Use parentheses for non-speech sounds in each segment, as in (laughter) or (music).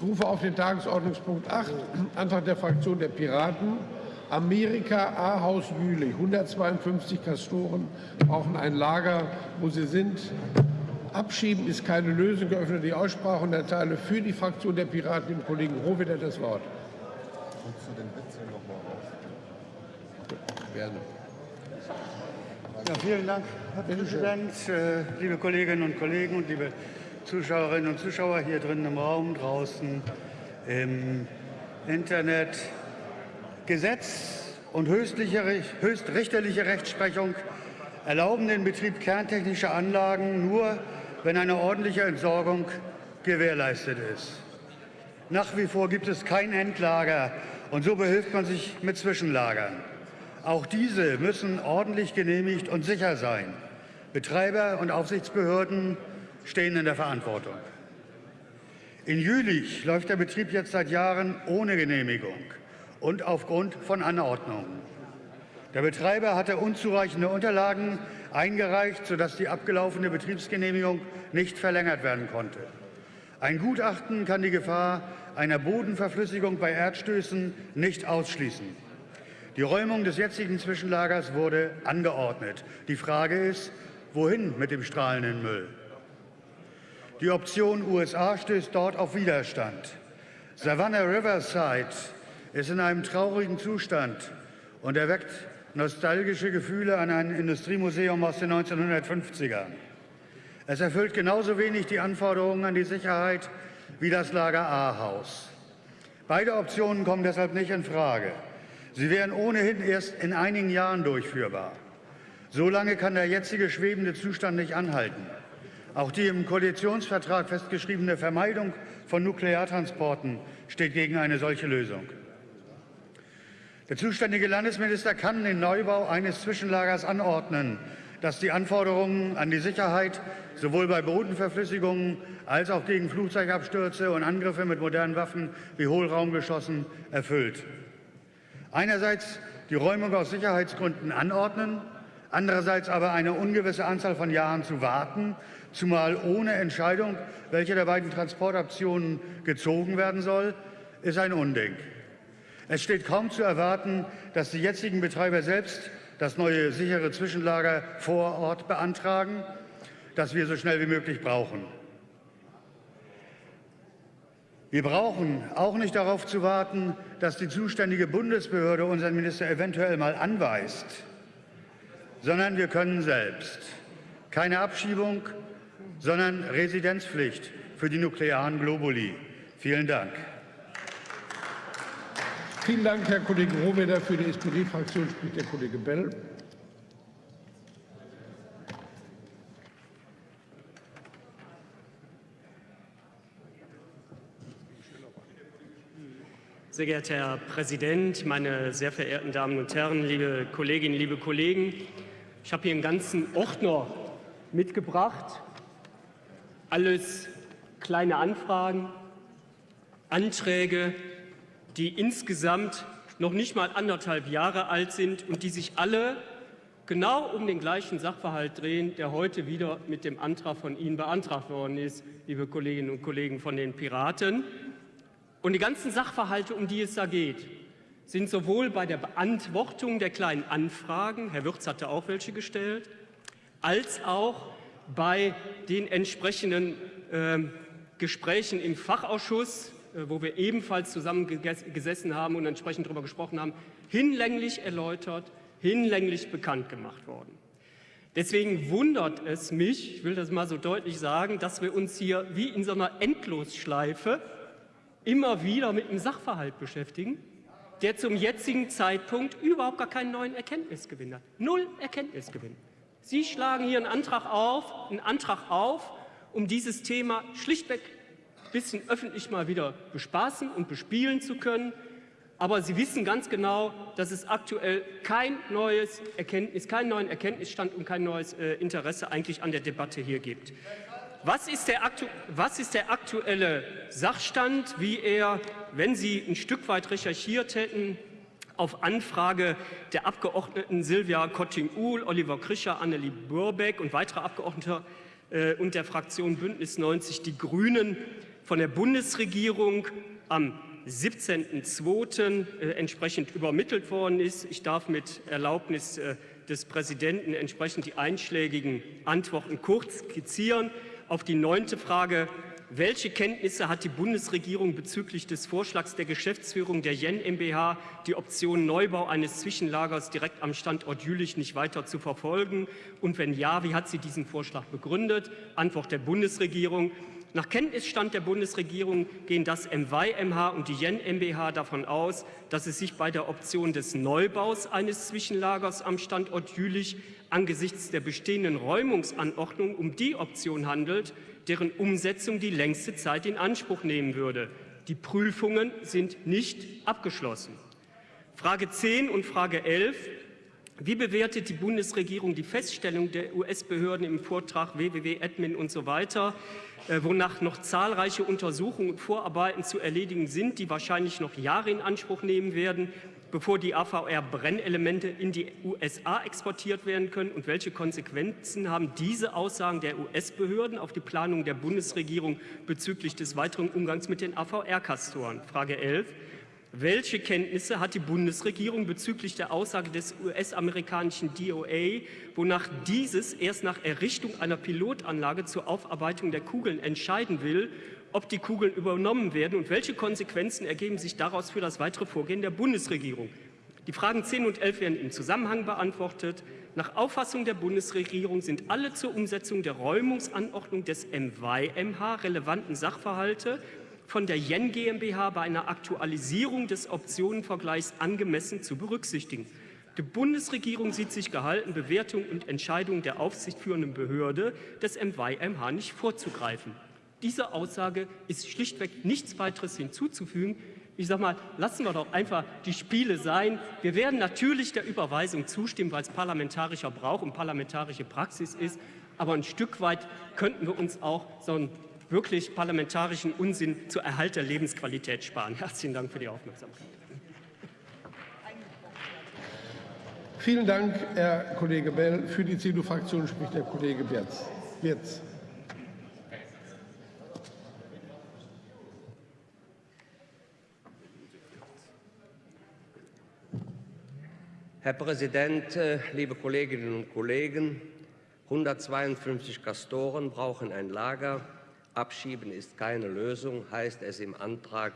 Ich rufe auf den Tagesordnungspunkt 8, Antrag der Fraktion der Piraten. Amerika A-Haus Jülich, 152 Kastoren brauchen ein Lager, wo sie sind. Abschieben ist keine Lösung. Geöffnet die Aussprache und erteile für die Fraktion der Piraten dem Kollegen Rohwedder das Wort. Gerne. Ja, vielen Dank, Herr Präsident, äh, liebe Kolleginnen und Kollegen und liebe Zuschauerinnen und Zuschauer hier drin im Raum, draußen im Internet. Gesetz und höchstrichterliche Rechtsprechung erlauben den Betrieb kerntechnischer Anlagen nur, wenn eine ordentliche Entsorgung gewährleistet ist. Nach wie vor gibt es kein Endlager und so behilft man sich mit Zwischenlagern. Auch diese müssen ordentlich genehmigt und sicher sein. Betreiber und Aufsichtsbehörden stehen in der Verantwortung. In Jülich läuft der Betrieb jetzt seit Jahren ohne Genehmigung und aufgrund von Anordnungen. Der Betreiber hatte unzureichende Unterlagen eingereicht, sodass die abgelaufene Betriebsgenehmigung nicht verlängert werden konnte. Ein Gutachten kann die Gefahr einer Bodenverflüssigung bei Erdstößen nicht ausschließen. Die Räumung des jetzigen Zwischenlagers wurde angeordnet. Die Frage ist, wohin mit dem strahlenden Müll? Die Option USA stößt dort auf Widerstand. Savannah Riverside ist in einem traurigen Zustand und erweckt nostalgische Gefühle an ein Industriemuseum aus den 1950ern. Es erfüllt genauso wenig die Anforderungen an die Sicherheit wie das Lager A-Haus. Beide Optionen kommen deshalb nicht in Frage. Sie wären ohnehin erst in einigen Jahren durchführbar. So lange kann der jetzige schwebende Zustand nicht anhalten. Auch die im Koalitionsvertrag festgeschriebene Vermeidung von Nukleartransporten steht gegen eine solche Lösung. Der zuständige Landesminister kann den Neubau eines Zwischenlagers anordnen, das die Anforderungen an die Sicherheit sowohl bei Bodenverflüssigungen als auch gegen Flugzeugabstürze und Angriffe mit modernen Waffen wie Hohlraumgeschossen erfüllt. Einerseits die Räumung aus Sicherheitsgründen anordnen, andererseits aber eine ungewisse Anzahl von Jahren zu warten, zumal ohne Entscheidung, welche der beiden Transportoptionen gezogen werden soll, ist ein Unding. Es steht kaum zu erwarten, dass die jetzigen Betreiber selbst das neue sichere Zwischenlager vor Ort beantragen, das wir so schnell wie möglich brauchen. Wir brauchen auch nicht darauf zu warten, dass die zuständige Bundesbehörde unseren Minister eventuell mal anweist, sondern wir können selbst. Keine Abschiebung, sondern Residenzpflicht für die nuklearen Globuli. Vielen Dank. Vielen Dank, Herr Kollege Rohwedder. Für die SPD-Fraktion spricht der Kollege Bell. Sehr geehrter Herr Präsident, meine sehr verehrten Damen und Herren, liebe Kolleginnen, liebe Kollegen! Ich habe hier einen ganzen Ordner mitgebracht alles kleine Anfragen, Anträge, die insgesamt noch nicht mal anderthalb Jahre alt sind und die sich alle genau um den gleichen Sachverhalt drehen, der heute wieder mit dem Antrag von Ihnen beantragt worden ist, liebe Kolleginnen und Kollegen von den Piraten. Und die ganzen Sachverhalte, um die es da geht, sind sowohl bei der Beantwortung der kleinen Anfragen, Herr Wirz hatte auch welche gestellt, als auch bei den entsprechenden äh, Gesprächen im Fachausschuss, äh, wo wir ebenfalls zusammen gesessen haben und entsprechend darüber gesprochen haben, hinlänglich erläutert, hinlänglich bekannt gemacht worden. Deswegen wundert es mich, ich will das mal so deutlich sagen, dass wir uns hier wie in so einer Endlosschleife immer wieder mit einem Sachverhalt beschäftigen, der zum jetzigen Zeitpunkt überhaupt gar keinen neuen Erkenntnisgewinn hat. Null Erkenntnisgewinn. Sie schlagen hier einen Antrag auf, einen Antrag auf, um dieses Thema schlichtweg ein bisschen öffentlich mal wieder bespaßen und bespielen zu können. Aber Sie wissen ganz genau, dass es aktuell kein neues Erkenntnis, keinen neuen Erkenntnisstand und kein neues äh, Interesse eigentlich an der Debatte hier gibt. Was ist, was ist, der aktuelle Sachstand, wie er, wenn Sie ein Stück weit recherchiert hätten, auf Anfrage der Abgeordneten Silvia Kotting-Uhl, Oliver Krischer, Annelie Burbeck und weiterer Abgeordneter äh, und der Fraktion Bündnis 90 Die Grünen von der Bundesregierung am 17.02. Äh, entsprechend übermittelt worden ist. Ich darf mit Erlaubnis äh, des Präsidenten entsprechend die einschlägigen Antworten kurz skizzieren. Auf die neunte Frage welche Kenntnisse hat die Bundesregierung bezüglich des Vorschlags der Geschäftsführung der Jen MBH, die Option Neubau eines Zwischenlagers direkt am Standort Jülich nicht weiter zu verfolgen? Und wenn ja, wie hat sie diesen Vorschlag begründet? Antwort der Bundesregierung. Nach Kenntnisstand der Bundesregierung gehen das MY-MH und die Jen MBH davon aus, dass es sich bei der Option des Neubaus eines Zwischenlagers am Standort Jülich angesichts der bestehenden Räumungsanordnung um die Option handelt, deren Umsetzung die längste Zeit in Anspruch nehmen würde. Die Prüfungen sind nicht abgeschlossen. Frage 10 und Frage 11. Wie bewertet die Bundesregierung die Feststellung der US-Behörden im Vortrag www.admin und so weiter, äh, wonach noch zahlreiche Untersuchungen und Vorarbeiten zu erledigen sind, die wahrscheinlich noch Jahre in Anspruch nehmen werden, bevor die AVR-Brennelemente in die USA exportiert werden können? Und welche Konsequenzen haben diese Aussagen der US-Behörden auf die Planung der Bundesregierung bezüglich des weiteren Umgangs mit den AVR-Kastoren? Frage 11. Welche Kenntnisse hat die Bundesregierung bezüglich der Aussage des US-amerikanischen DOA, wonach dieses erst nach Errichtung einer Pilotanlage zur Aufarbeitung der Kugeln entscheiden will, ob die Kugeln übernommen werden und welche Konsequenzen ergeben sich daraus für das weitere Vorgehen der Bundesregierung. Die Fragen 10 und 11 werden im Zusammenhang beantwortet. Nach Auffassung der Bundesregierung sind alle zur Umsetzung der Räumungsanordnung des MY-MH relevanten Sachverhalte von der Jen GmbH bei einer Aktualisierung des Optionenvergleichs angemessen zu berücksichtigen. Die Bundesregierung sieht sich gehalten, Bewertung und Entscheidungen der aufsichtführenden Behörde des MY-MH nicht vorzugreifen. Dieser Aussage ist schlichtweg nichts weiteres hinzuzufügen. Ich sage mal, lassen wir doch einfach die Spiele sein. Wir werden natürlich der Überweisung zustimmen, weil es parlamentarischer Brauch und parlamentarische Praxis ist. Aber ein Stück weit könnten wir uns auch so einen wirklich parlamentarischen Unsinn zur Erhalt der Lebensqualität sparen. (laughs) Herzlichen Dank für die Aufmerksamkeit. Vielen Dank, Herr Kollege Bell. Für die CDU-Fraktion spricht der Kollege Wirz. Herr Präsident, äh, liebe Kolleginnen und Kollegen! 152 Kastoren brauchen ein Lager. Abschieben ist keine Lösung, heißt es im Antrag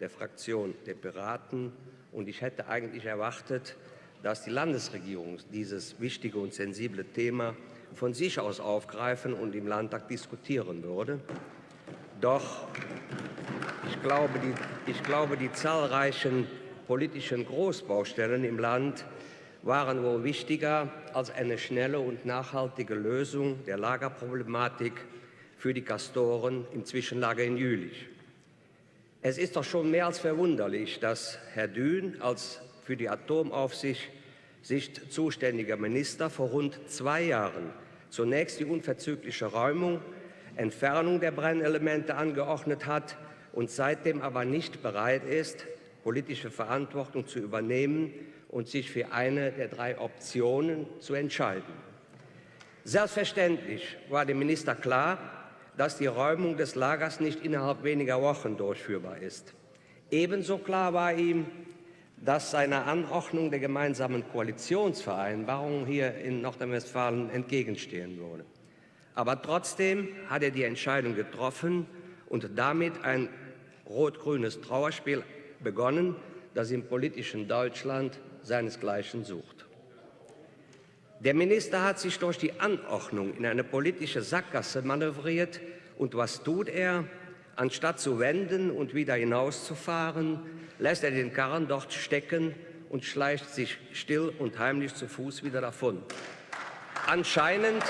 der Fraktion der Piraten. Und ich hätte eigentlich erwartet, dass die Landesregierung dieses wichtige und sensible Thema von sich aus aufgreifen und im Landtag diskutieren würde. Doch ich glaube, die, ich glaube, die zahlreichen politischen Großbaustellen im Land waren wohl wichtiger als eine schnelle und nachhaltige Lösung der Lagerproblematik für die Kastoren im Zwischenlager in Jülich. Es ist doch schon mehr als verwunderlich, dass Herr Dün als für die Atomaufsicht zuständiger Minister vor rund zwei Jahren zunächst die unverzügliche Räumung, Entfernung der Brennelemente angeordnet hat und seitdem aber nicht bereit ist, politische Verantwortung zu übernehmen und sich für eine der drei Optionen zu entscheiden. Selbstverständlich war dem Minister klar, dass die Räumung des Lagers nicht innerhalb weniger Wochen durchführbar ist. Ebenso klar war ihm, dass seiner Anordnung der gemeinsamen Koalitionsvereinbarung hier in Nordrhein-Westfalen entgegenstehen würde. Aber trotzdem hat er die Entscheidung getroffen und damit ein rot-grünes Trauerspiel begonnen, das im politischen Deutschland seinesgleichen sucht. Der Minister hat sich durch die Anordnung in eine politische Sackgasse manövriert. Und was tut er? Anstatt zu wenden und wieder hinauszufahren, lässt er den Karren dort stecken und schleicht sich still und heimlich zu Fuß wieder davon. Anscheinend,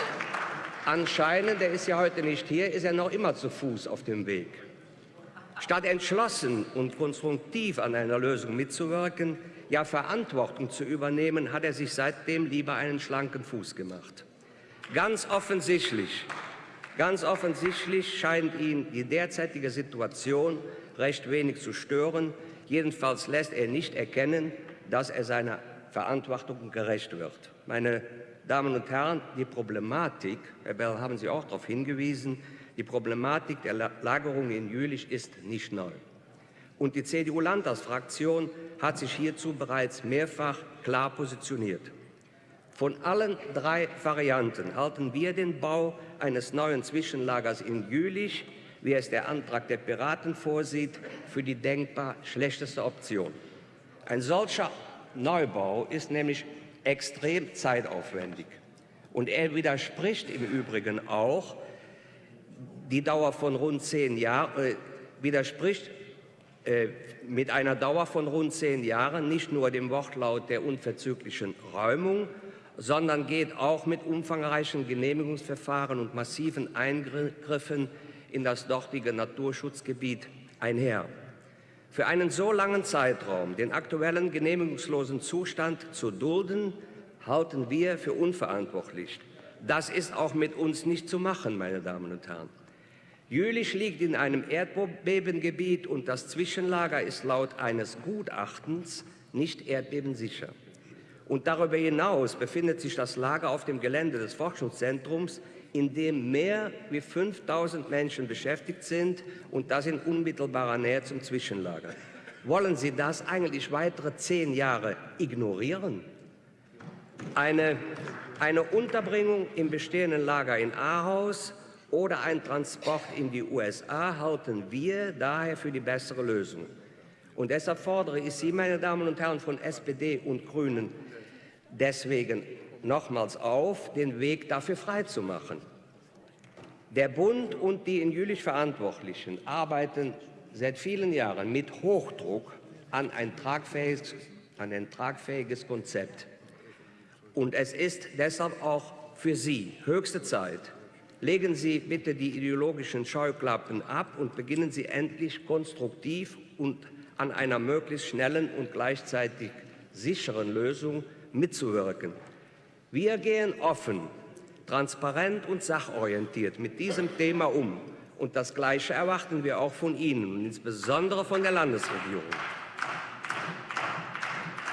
anscheinend, er ist ja heute nicht hier, ist er noch immer zu Fuß auf dem Weg. Statt entschlossen und konstruktiv an einer Lösung mitzuwirken, ja Verantwortung zu übernehmen, hat er sich seitdem lieber einen schlanken Fuß gemacht. Ganz offensichtlich, ganz offensichtlich scheint ihn die derzeitige Situation recht wenig zu stören. Jedenfalls lässt er nicht erkennen, dass er seiner Verantwortung gerecht wird. Meine Damen und Herren, die Problematik, Herr Bell, haben Sie auch darauf hingewiesen, Die Problematik der Lagerung in Jülich ist nicht neu. Und die CDU-Landtagsfraktion hat sich hierzu bereits mehrfach klar positioniert. Von allen drei Varianten halten wir den Bau eines neuen Zwischenlagers in Jülich, wie es der Antrag der Piraten vorsieht, für die denkbar schlechteste Option. Ein solcher Neubau ist nämlich extrem zeitaufwendig. Und er widerspricht im Übrigen auch die Dauer von rund zehn Jahren, äh, widerspricht äh, mit einer Dauer von rund zehn Jahren nicht nur dem Wortlaut der unverzüglichen Räumung, sondern geht auch mit umfangreichen Genehmigungsverfahren und massiven Eingriffen in das dortige Naturschutzgebiet einher. Für einen so langen Zeitraum den aktuellen genehmigungslosen Zustand zu dulden, halten wir für unverantwortlich. Das ist auch mit uns nicht zu machen, meine Damen und Herren. Jülich liegt in einem Erdbebengebiet und das Zwischenlager ist laut eines Gutachtens nicht erdbebensicher. Und darüber hinaus befindet sich das Lager auf dem Gelände des Forschungszentrums, in dem mehr als 5000 Menschen beschäftigt sind und das in unmittelbarer Nähe zum Zwischenlager. Wollen Sie das eigentlich weitere zehn Jahre ignorieren? Eine, eine Unterbringung im bestehenden Lager in Ahaus oder ein Transport in die USA halten wir daher für die bessere Lösung. Und deshalb fordere ich Sie, meine Damen und Herren von SPD und Grünen, deswegen nochmals auf, den Weg dafür freizumachen. Der Bund und die in Jülich Verantwortlichen arbeiten seit vielen Jahren mit Hochdruck an ein tragfähiges, an ein tragfähiges Konzept. Und es ist deshalb auch für Sie höchste Zeit, legen Sie bitte die ideologischen Scheuklappen ab und beginnen Sie endlich konstruktiv und an einer möglichst schnellen und gleichzeitig sicheren Lösung mitzuwirken. Wir gehen offen, transparent und sachorientiert mit diesem Thema um. Und das Gleiche erwarten wir auch von Ihnen und insbesondere von der Landesregierung.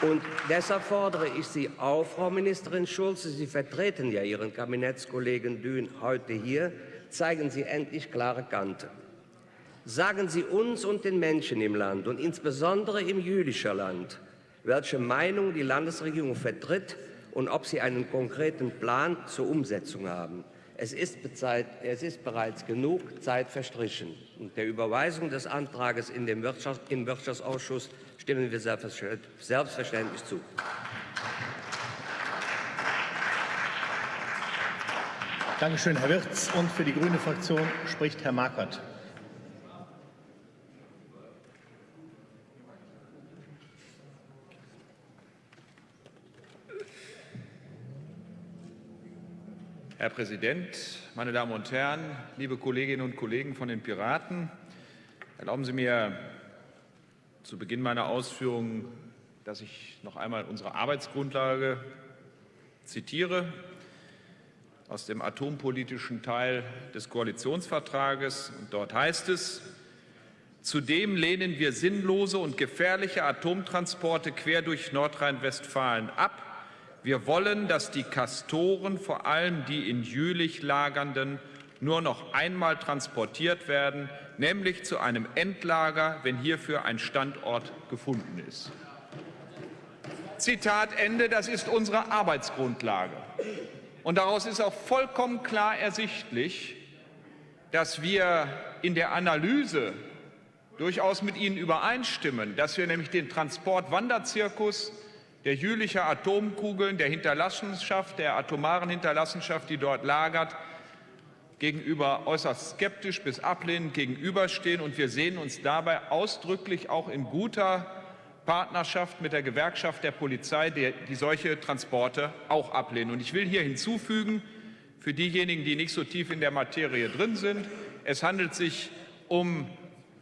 Und deshalb fordere ich Sie auf, Frau Ministerin Schulze, Sie vertreten ja Ihren Kabinettskollegen Dün heute hier, zeigen Sie endlich klare Kante. Sagen Sie uns und den Menschen im Land und insbesondere im jüdischen Land, welche Meinung die Landesregierung vertritt und ob sie einen konkreten Plan zur Umsetzung haben. Es ist, bezeit, es ist bereits genug Zeit verstrichen. Und der Überweisung des Antrags in den Wirtschaft, im Wirtschaftsausschuss stimmen wir selbstverständlich zu. Danke schön, Herr Wirz. Und für die Grüne Fraktion spricht Herr Marquardt. Herr Präsident, meine Damen und Herren, liebe Kolleginnen und Kollegen von den Piraten! Erlauben Sie mir zu Beginn meiner Ausführungen, dass ich noch einmal unsere Arbeitsgrundlage zitiere aus dem atompolitischen Teil des Koalitionsvertrages. Und dort heißt es, Zudem lehnen wir sinnlose und gefährliche Atomtransporte quer durch Nordrhein-Westfalen ab wir wollen, dass die Kastoren, vor allem die in Jülich lagernden, nur noch einmal transportiert werden, nämlich zu einem Endlager, wenn hierfür ein Standort gefunden ist. Zitat Ende, das ist unsere Arbeitsgrundlage. Und daraus ist auch vollkommen klar ersichtlich, dass wir in der Analyse durchaus mit Ihnen übereinstimmen, dass wir nämlich den Transportwanderzirkus der Jülicher Atomkugeln, der Hinterlassenschaft, der atomaren Hinterlassenschaft, die dort lagert, gegenüber äußerst skeptisch bis ablehnend gegenüberstehen. Und wir sehen uns dabei ausdrücklich auch in guter Partnerschaft mit der Gewerkschaft der Polizei, die, die solche Transporte auch ablehnen. Und ich will hier hinzufügen, für diejenigen, die nicht so tief in der Materie drin sind, es handelt sich um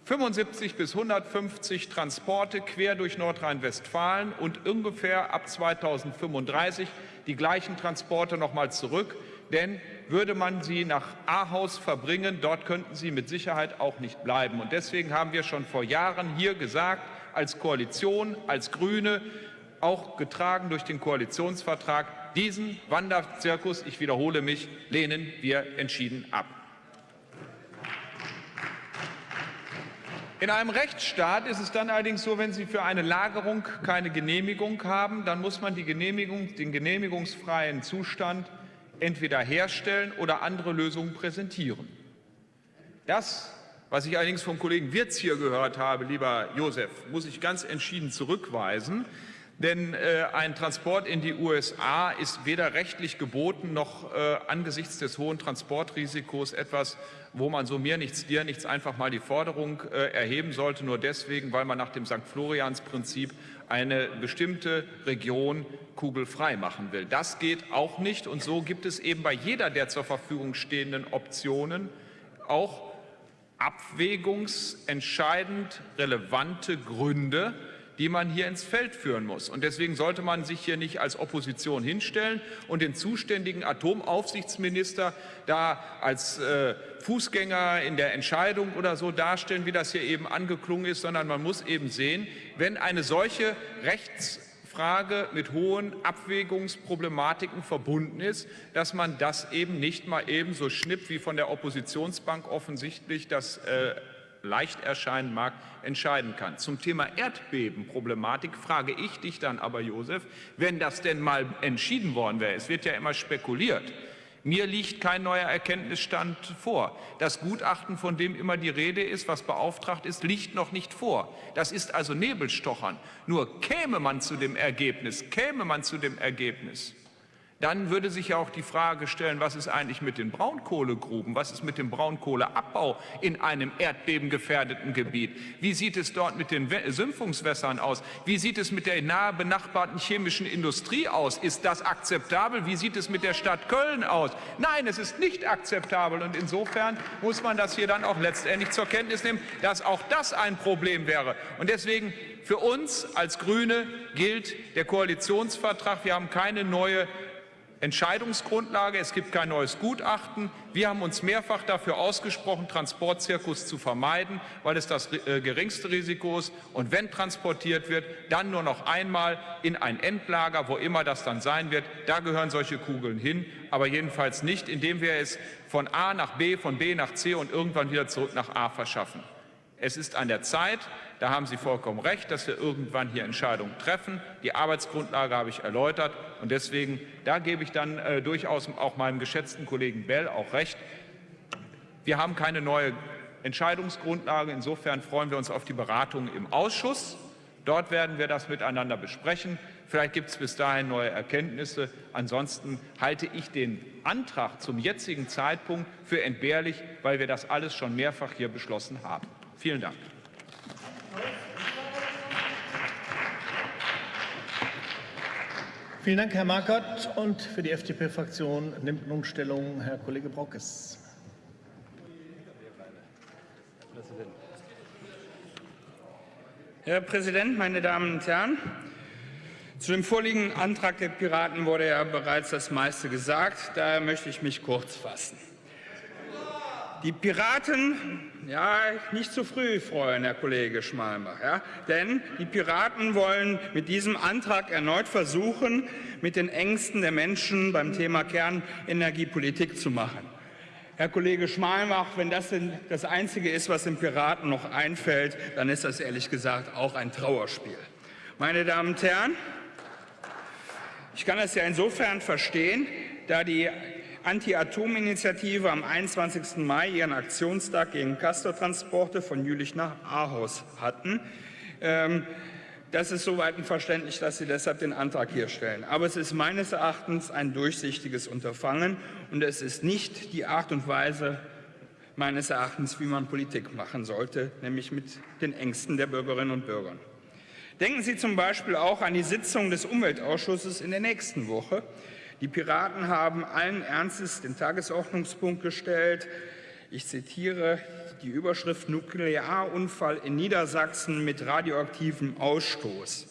75 bis 150 Transporte quer durch Nordrhein-Westfalen und ungefähr ab 2035 die gleichen Transporte noch mal zurück. Denn würde man sie nach Ahaus verbringen, dort könnten sie mit Sicherheit auch nicht bleiben. Und deswegen haben wir schon vor Jahren hier gesagt, als Koalition, als Grüne, auch getragen durch den Koalitionsvertrag, diesen Wanderzirkus, ich wiederhole mich, lehnen wir entschieden ab. In einem Rechtsstaat ist es dann allerdings so, wenn Sie für eine Lagerung keine Genehmigung haben, dann muss man die Genehmigung, den genehmigungsfreien Zustand entweder herstellen oder andere Lösungen präsentieren. Das, was ich allerdings vom Kollegen Wirz hier gehört habe, lieber Josef, muss ich ganz entschieden zurückweisen. Denn äh, ein Transport in die USA ist weder rechtlich geboten noch äh, angesichts des hohen Transportrisikos etwas, wo man so mir nichts, dir nichts einfach mal die Forderung äh, erheben sollte, nur deswegen, weil man nach dem St. Florians-Prinzip eine bestimmte Region kugelfrei machen will. Das geht auch nicht und so gibt es eben bei jeder der zur Verfügung stehenden Optionen auch abwägungsentscheidend relevante Gründe, die man hier ins Feld führen muss. Und deswegen sollte man sich hier nicht als Opposition hinstellen und den zuständigen Atomaufsichtsminister da als äh, Fußgänger in der Entscheidung oder so darstellen, wie das hier eben angeklungen ist, sondern man muss eben sehen, wenn eine solche Rechtsfrage mit hohen Abwägungsproblematiken verbunden ist, dass man das eben nicht mal eben so schnippt, wie von der Oppositionsbank offensichtlich das äh, leicht erscheinen mag, entscheiden kann. Zum Thema Erdbebenproblematik frage ich dich dann aber, Josef, wenn das denn mal entschieden worden wäre, es wird ja immer spekuliert, mir liegt kein neuer Erkenntnisstand vor. Das Gutachten, von dem immer die Rede ist, was beauftragt ist, liegt noch nicht vor. Das ist also Nebelstochern. Nur käme man zu dem Ergebnis, käme man zu dem Ergebnis, dann würde sich ja auch die Frage stellen, was ist eigentlich mit den Braunkohlegruben, was ist mit dem Braunkohleabbau in einem erdbebengefährdeten Gebiet? Wie sieht es dort mit den Sümpfungswässern aus? Wie sieht es mit der nahe benachbarten chemischen Industrie aus? Ist das akzeptabel? Wie sieht es mit der Stadt Köln aus? Nein, es ist nicht akzeptabel und insofern muss man das hier dann auch letztendlich zur Kenntnis nehmen, dass auch das ein Problem wäre. Und deswegen für uns als Grüne gilt der Koalitionsvertrag. Wir haben keine neue Entscheidungsgrundlage, es gibt kein neues Gutachten. Wir haben uns mehrfach dafür ausgesprochen, Transportzirkus zu vermeiden, weil es das äh, geringste Risiko ist. Und wenn transportiert wird, dann nur noch einmal in ein Endlager, wo immer das dann sein wird. Da gehören solche Kugeln hin, aber jedenfalls nicht, indem wir es von A nach B, von B nach C und irgendwann wieder zurück nach A verschaffen. Es ist an der Zeit, da haben Sie vollkommen recht, dass wir irgendwann hier Entscheidungen treffen. Die Arbeitsgrundlage habe ich erläutert. Und deswegen, da gebe ich dann äh, durchaus auch meinem geschätzten Kollegen Bell auch recht. Wir haben keine neue Entscheidungsgrundlage. Insofern freuen wir uns auf die Beratungen im Ausschuss. Dort werden wir das miteinander besprechen. Vielleicht gibt es bis dahin neue Erkenntnisse. Ansonsten halte ich den Antrag zum jetzigen Zeitpunkt für entbehrlich, weil wir das alles schon mehrfach hier beschlossen haben. Vielen Dank. Vielen Dank, Herr Markert. Und für die FDP-Fraktion nimmt nun Stellung Herr Kollege Brockes. Herr Präsident, meine Damen und Herren! Zu dem vorliegenden Antrag der Piraten wurde ja bereits das meiste gesagt. Daher möchte ich mich kurz fassen. Die Piraten, ja, nicht zu früh freuen, Herr Kollege Schmalbach, ja, denn die Piraten wollen mit diesem Antrag erneut versuchen, mit den Ängsten der Menschen beim Thema Kernenergiepolitik zu machen. Herr Kollege Schmalbach, wenn das das Einzige ist, was den Piraten noch einfällt, dann ist das ehrlich gesagt auch ein Trauerspiel. Meine Damen und Herren, ich kann das ja insofern verstehen, da die Anti-Atom-Initiative am 21. Mai ihren Aktionstag gegen Castortransporte von Jülich nach Ahaus hatten. Ähm, das ist soweit verständlich, dass Sie deshalb den Antrag hier stellen. Aber es ist meines Erachtens ein durchsichtiges Unterfangen und es ist nicht die Art und Weise, meines Erachtens, wie man Politik machen sollte, nämlich mit den Ängsten der Bürgerinnen und Bürger. Denken Sie zum Beispiel auch an die Sitzung des Umweltausschusses in der nächsten Woche. Die Piraten haben allen Ernstes den Tagesordnungspunkt gestellt. Ich zitiere die Überschrift Nuklearunfall in Niedersachsen mit radioaktivem Ausstoß.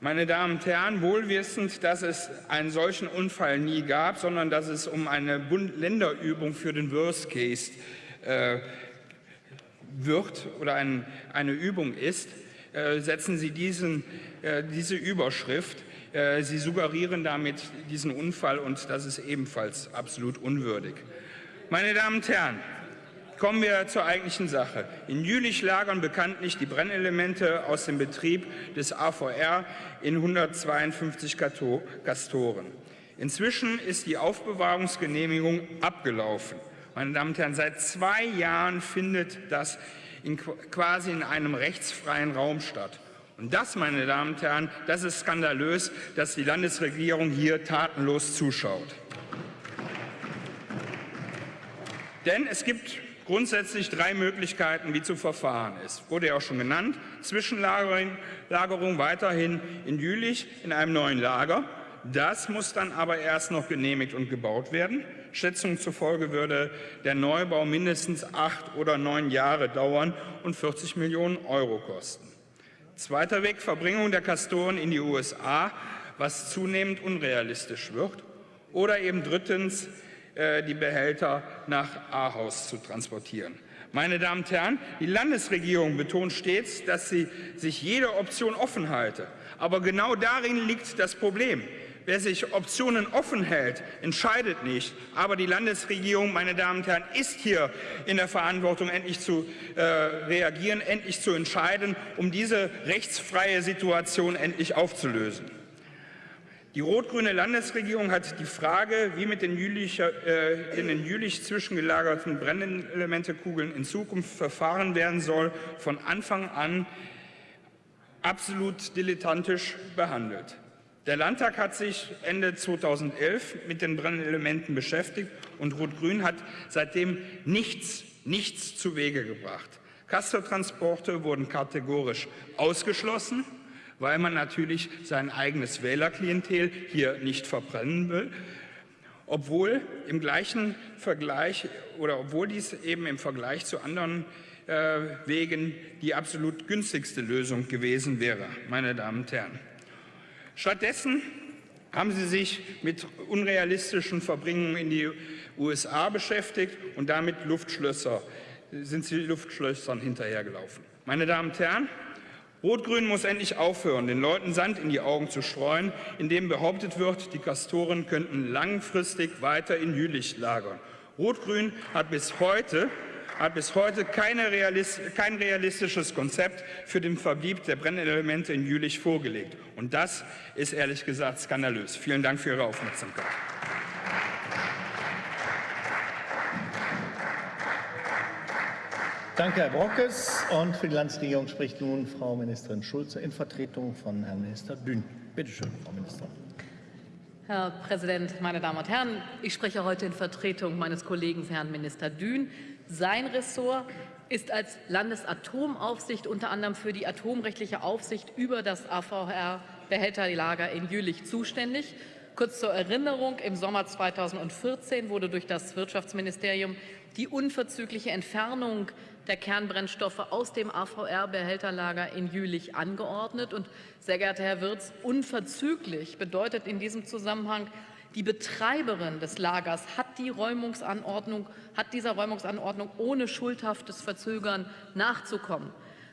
Meine Damen und Herren, wohlwissend, dass es einen solchen Unfall nie gab, sondern dass es um eine Bund-Länder-Übung für den Worst Case äh, wird oder ein, eine Übung ist, äh, setzen Sie diesen, äh, diese Überschrift Sie suggerieren damit diesen Unfall und das ist ebenfalls absolut unwürdig. Meine Damen und Herren, Kommen wir zur eigentlichen Sache. In Jülich lagern bekanntlich die Brennelemente aus dem Betrieb des AVR in 152 Kastoren. Inzwischen ist die Aufbewahrungsgenehmigung abgelaufen. Meine Damen und Herren, seit zwei Jahren findet das in, quasi in einem rechtsfreien Raum statt. Und das, meine Damen und Herren, das ist skandalös, dass die Landesregierung hier tatenlos zuschaut. Denn es gibt grundsätzlich drei Möglichkeiten, wie zu verfahren ist. Wurde ja auch schon genannt. Zwischenlagerung Lagerung weiterhin in Jülich in einem neuen Lager. Das muss dann aber erst noch genehmigt und gebaut werden. Schätzungen zufolge würde der Neubau mindestens acht oder neun Jahre dauern und 40 Millionen Euro kosten. Zweiter Weg, Verbringung der Kastoren in die USA, was zunehmend unrealistisch wird. Oder eben drittens, äh, die Behälter nach Ahaus zu transportieren. Meine Damen und Herren, die Landesregierung betont stets, dass sie sich jede Option offen halte. Aber genau darin liegt das Problem. Wer sich Optionen offen hält, entscheidet nicht. Aber die Landesregierung, meine Damen und Herren, ist hier in der Verantwortung, endlich zu äh, reagieren, endlich zu entscheiden, um diese rechtsfreie Situation endlich aufzulösen. Die rot-grüne Landesregierung hat die Frage, wie mit den Jülich, äh, in den Jülich zwischengelagerten Brennelementekugeln in Zukunft verfahren werden soll, von Anfang an absolut dilettantisch behandelt. Der Landtag hat sich Ende 2011 mit den Brennelementen beschäftigt und Rot-Grün hat seitdem nichts, nichts zu Wege gebracht. Castortransporte wurden kategorisch ausgeschlossen, weil man natürlich sein eigenes Wählerklientel hier nicht verbrennen will, obwohl im gleichen Vergleich oder obwohl dies eben im Vergleich zu anderen äh, Wegen die absolut günstigste Lösung gewesen wäre, meine Damen und Herren. Stattdessen haben sie sich mit unrealistischen Verbringungen in die USA beschäftigt und damit Luftschlösser, sind sie Luftschlössern hinterhergelaufen. Meine Damen und Herren, Rot-Grün muss endlich aufhören, den Leuten Sand in die Augen zu streuen, indem behauptet wird, die Kastoren könnten langfristig weiter in Jülich lagern. Rot-Grün hat bis heute hat bis heute Realist, kein realistisches Konzept für den Verblieb der Brennelemente in Jülich vorgelegt. Und das ist ehrlich gesagt skandalös. Vielen Dank für Ihre Aufmerksamkeit. Danke, Herr Brockes. Und für die Landesregierung spricht nun Frau Ministerin Schulze in Vertretung von Herrn Minister Dünn. Bitte schön, Frau Ministerin. Herr Präsident, meine Damen und Herren! Ich spreche heute in Vertretung meines Kollegen Herrn Minister Dünn. Sein Ressort ist als Landesatomaufsicht unter anderem für die atomrechtliche Aufsicht über das AVR-Behälterlager in Jülich zuständig. Kurz zur Erinnerung, im Sommer 2014 wurde durch das Wirtschaftsministerium die unverzügliche Entfernung der Kernbrennstoffe aus dem AVR-Behälterlager in Jülich angeordnet. Und, sehr geehrter Herr Wirz, unverzüglich bedeutet in diesem Zusammenhang, die Betreiberin des Lagers hat, die Räumungsanordnung, hat dieser Räumungsanordnung ohne schuldhaftes Verzögern nachzukommen.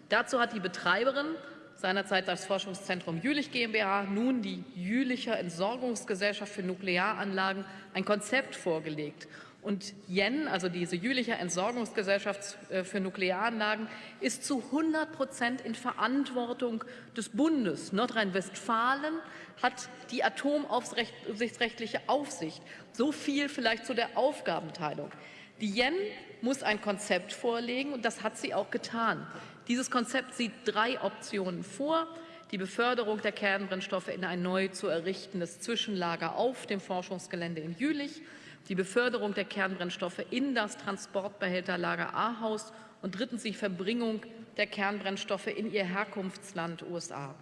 Dazu hat die Betreiberin seinerzeit das Forschungszentrum Jülich GmbH, nun die Jülicher Entsorgungsgesellschaft für Nuklearanlagen, ein Konzept vorgelegt. Und JEN, also diese Jülicher Entsorgungsgesellschaft äh, für Nuklearanlagen, ist zu 100 Prozent in Verantwortung des Bundes. Nordrhein-Westfalen hat die atomaufsichtsrechtliche Aufsicht. So viel vielleicht zu der Aufgabenteilung. Die JEN muss ein Konzept vorlegen und das hat sie auch getan. Dieses Konzept sieht drei Optionen vor. Die Beförderung der Kernbrennstoffe in ein neu zu errichtendes Zwischenlager auf dem Forschungsgelände in Jülich, die Beförderung der Kernbrennstoffe in das Transportbehälterlager Ahaus und drittens die Verbringung der Kernbrennstoffe in ihr Herkunftsland USA.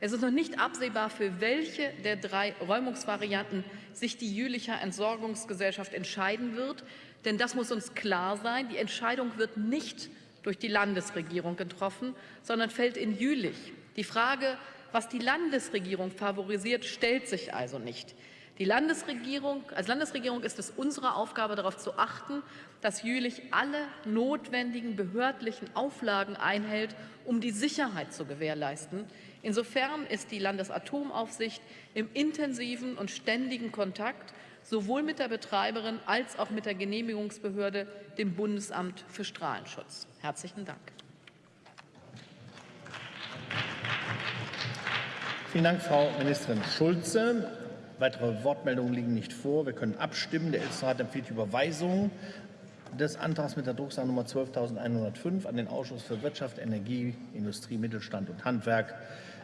Es ist noch nicht absehbar, für welche der drei Räumungsvarianten sich die Jülicher Entsorgungsgesellschaft entscheiden wird. Denn das muss uns klar sein, die Entscheidung wird nicht durch die Landesregierung getroffen, sondern fällt in Jülich. Die Frage, was die Landesregierung favorisiert, stellt sich also nicht. Die Landesregierung, als Landesregierung ist es unsere Aufgabe, darauf zu achten, dass Jülich alle notwendigen behördlichen Auflagen einhält, um die Sicherheit zu gewährleisten. Insofern ist die Landesatomaufsicht im intensiven und ständigen Kontakt sowohl mit der Betreiberin als auch mit der Genehmigungsbehörde, dem Bundesamt für Strahlenschutz. Herzlichen Dank. Vielen Dank, Frau Ministerin Schulze. Weitere Wortmeldungen liegen nicht vor. Wir können abstimmen. Der Ältestenrat empfiehlt die Überweisung des Antrags mit der Drucksache Nummer 12.105 an den Ausschuss für Wirtschaft, Energie, Industrie, Mittelstand und Handwerk.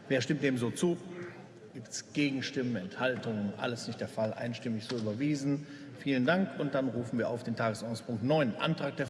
Wer stimmt dem so zu? Gibt es Gegenstimmen, Enthaltungen? Alles nicht der Fall. Einstimmig so überwiesen. Vielen Dank. Und dann rufen wir auf den Tagesordnungspunkt 9, Antrag der